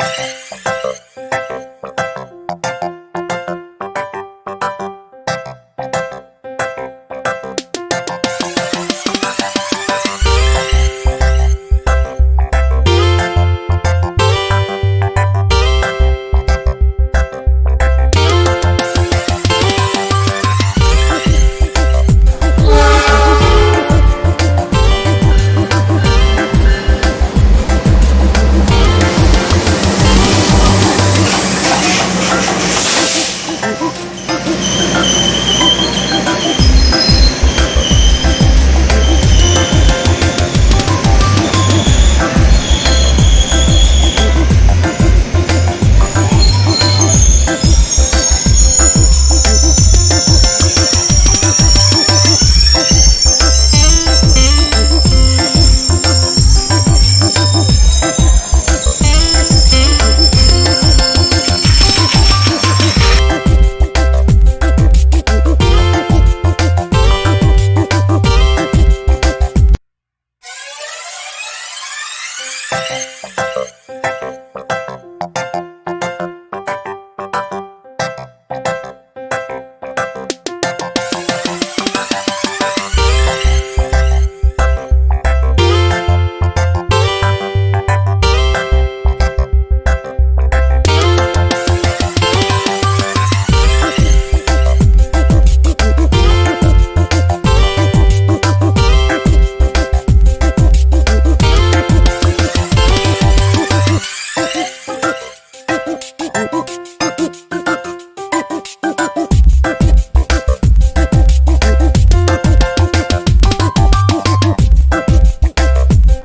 you